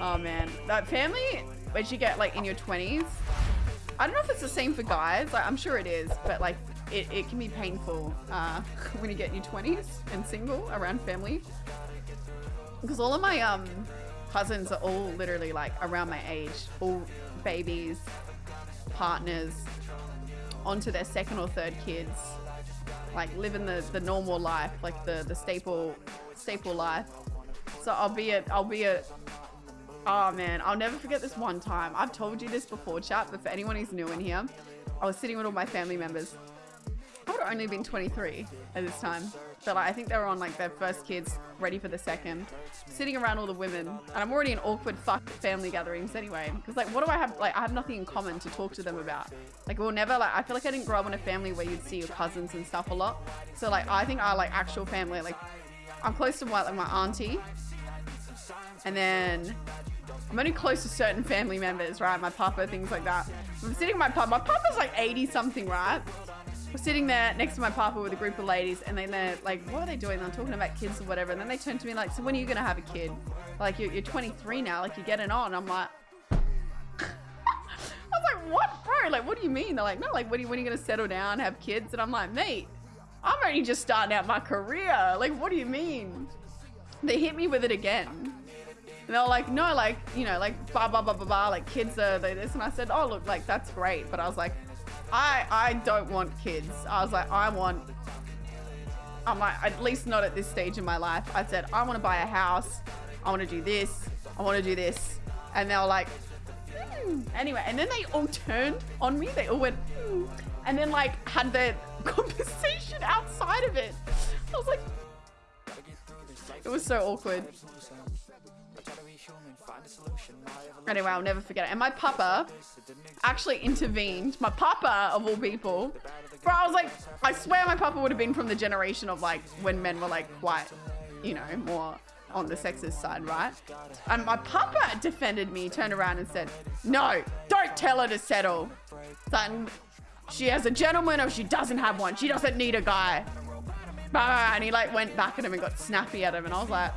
Oh man, that family when you get like in your 20s. I don't know if it's the same for guys. Like, I'm sure it is, but like it, it can be painful uh, when you get in your 20s and single around family. Because all of my um cousins are all literally like around my age, all babies, partners, onto their second or third kids, like living the, the normal life, like the, the staple staple life. So I'll be at I'll be at Oh man, I'll never forget this one time. I've told you this before, chat, but for anyone who's new in here, I was sitting with all my family members. I would have only been 23 at this time. But like, I think they were on like their first kids, ready for the second. Sitting around all the women. And I'm already in awkward fuck family gatherings anyway. Because like, what do I have? Like, I have nothing in common to talk to them about. Like, we'll never, like, I feel like I didn't grow up in a family where you'd see your cousins and stuff a lot. So like, I think our like actual family, like, I'm close to my, like, my auntie. And then I'm only close to certain family members, right? My papa, things like that. I'm sitting with my papa. My papa's like 80 something, right? We're sitting there next to my papa with a group of ladies, and then they're like, "What are they doing?" They're talking about kids or whatever. And then they turn to me like, "So when are you gonna have a kid? Like you're, you're 23 now. Like you're getting on." I'm like. I was like, what, bro? Like, what do you mean? They're like, no, like, when are you, you gonna settle down, have kids? And I'm like, mate, I'm only just starting out my career. Like, what do you mean? They hit me with it again. And they were like, no, like, you know, like, blah, blah, blah, blah, blah, like, kids are they this. And I said, oh, look, like, that's great. But I was like, I, I don't want kids. I was like, I want, I'm like, at least not at this stage in my life. I said, I want to buy a house. I want to do this. I want to do this. And they were like, hmm. anyway. And then they all turned on me. They all went, hmm. and then like had their conversation outside of it. I was like, it was so awkward. Anyway, I'll never forget it. And my papa actually intervened. My papa, of all people. Bro, I was like, I swear my papa would have been from the generation of like when men were like quite, you know, more on the sexist side, right? And my papa defended me, turned around and said, no, don't tell her to settle. Son, she has a gentleman or she doesn't have one. She doesn't need a guy. And he like went back at him and got snappy at him. And I was like,